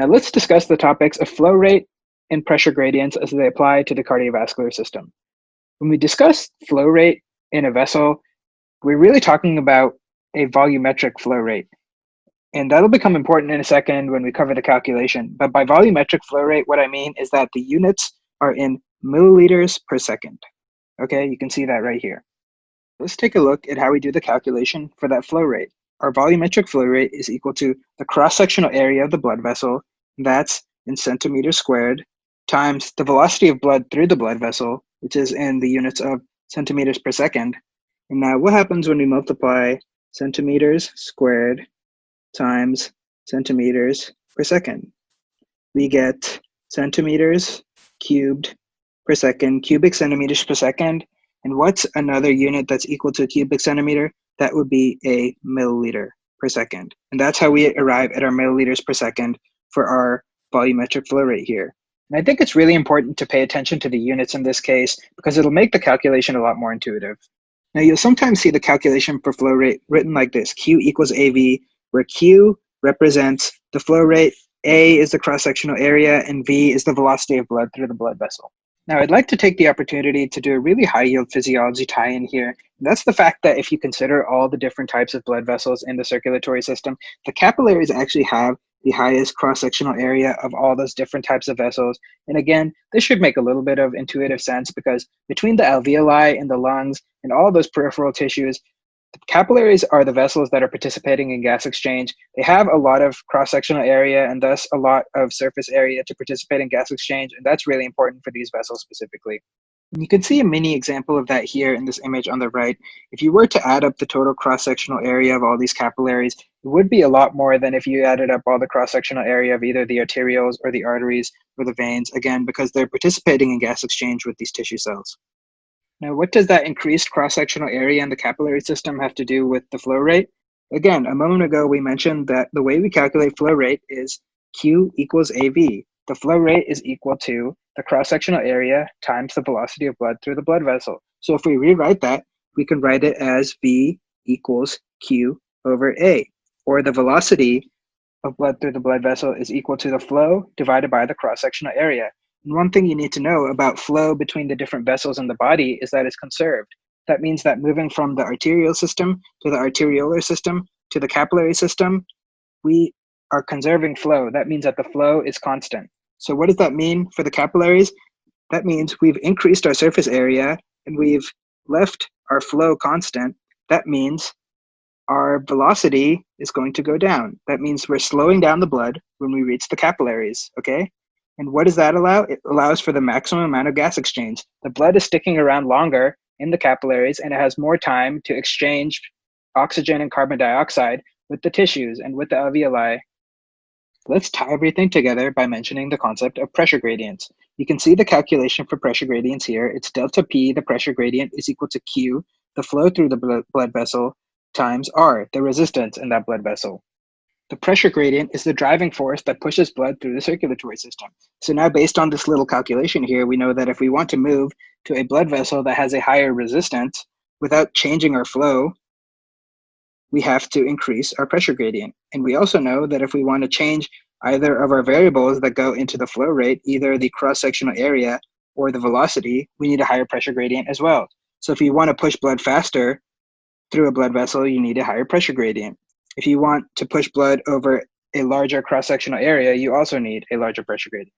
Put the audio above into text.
Now let's discuss the topics of flow rate and pressure gradients as they apply to the cardiovascular system. When we discuss flow rate in a vessel, we're really talking about a volumetric flow rate. And that'll become important in a second when we cover the calculation. But by volumetric flow rate, what I mean is that the units are in milliliters per second. Okay, you can see that right here. Let's take a look at how we do the calculation for that flow rate. Our volumetric flow rate is equal to the cross-sectional area of the blood vessel, that's in centimeters squared, times the velocity of blood through the blood vessel, which is in the units of centimeters per second. And now what happens when we multiply centimeters squared times centimeters per second? We get centimeters cubed per second, cubic centimeters per second. And what's another unit that's equal to a cubic centimeter? That would be a milliliter per second. And that's how we arrive at our milliliters per second for our volumetric flow rate here. And I think it's really important to pay attention to the units in this case because it'll make the calculation a lot more intuitive. Now you'll sometimes see the calculation for flow rate written like this, Q equals AV, where Q represents the flow rate, A is the cross-sectional area, and V is the velocity of blood through the blood vessel. Now I'd like to take the opportunity to do a really high yield physiology tie-in here. That's the fact that if you consider all the different types of blood vessels in the circulatory system, the capillaries actually have the highest cross-sectional area of all those different types of vessels. And again, this should make a little bit of intuitive sense because between the alveoli and the lungs and all those peripheral tissues, the capillaries are the vessels that are participating in gas exchange. They have a lot of cross-sectional area and thus a lot of surface area to participate in gas exchange. And that's really important for these vessels specifically. And you can see a mini example of that here in this image on the right. If you were to add up the total cross-sectional area of all these capillaries, it would be a lot more than if you added up all the cross-sectional area of either the arterioles or the arteries or the veins, again, because they're participating in gas exchange with these tissue cells. Now, what does that increased cross-sectional area in the capillary system have to do with the flow rate? Again, a moment ago, we mentioned that the way we calculate flow rate is Q equals AV. The flow rate is equal to the cross-sectional area times the velocity of blood through the blood vessel. So if we rewrite that, we can write it as V equals Q over A, or the velocity of blood through the blood vessel is equal to the flow divided by the cross-sectional area. And one thing you need to know about flow between the different vessels in the body is that it's conserved. That means that moving from the arterial system to the arteriolar system to the capillary system, we are conserving flow. That means that the flow is constant. So what does that mean for the capillaries? That means we've increased our surface area and we've left our flow constant. That means our velocity is going to go down. That means we're slowing down the blood when we reach the capillaries, okay? And what does that allow? It allows for the maximum amount of gas exchange. The blood is sticking around longer in the capillaries and it has more time to exchange oxygen and carbon dioxide with the tissues and with the alveoli Let's tie everything together by mentioning the concept of pressure gradients. You can see the calculation for pressure gradients here. It's delta P, the pressure gradient, is equal to Q, the flow through the blood vessel, times R, the resistance in that blood vessel. The pressure gradient is the driving force that pushes blood through the circulatory system. So now based on this little calculation here, we know that if we want to move to a blood vessel that has a higher resistance without changing our flow, we have to increase our pressure gradient. And we also know that if we want to change either of our variables that go into the flow rate, either the cross-sectional area or the velocity, we need a higher pressure gradient as well. So if you want to push blood faster through a blood vessel, you need a higher pressure gradient. If you want to push blood over a larger cross-sectional area, you also need a larger pressure gradient.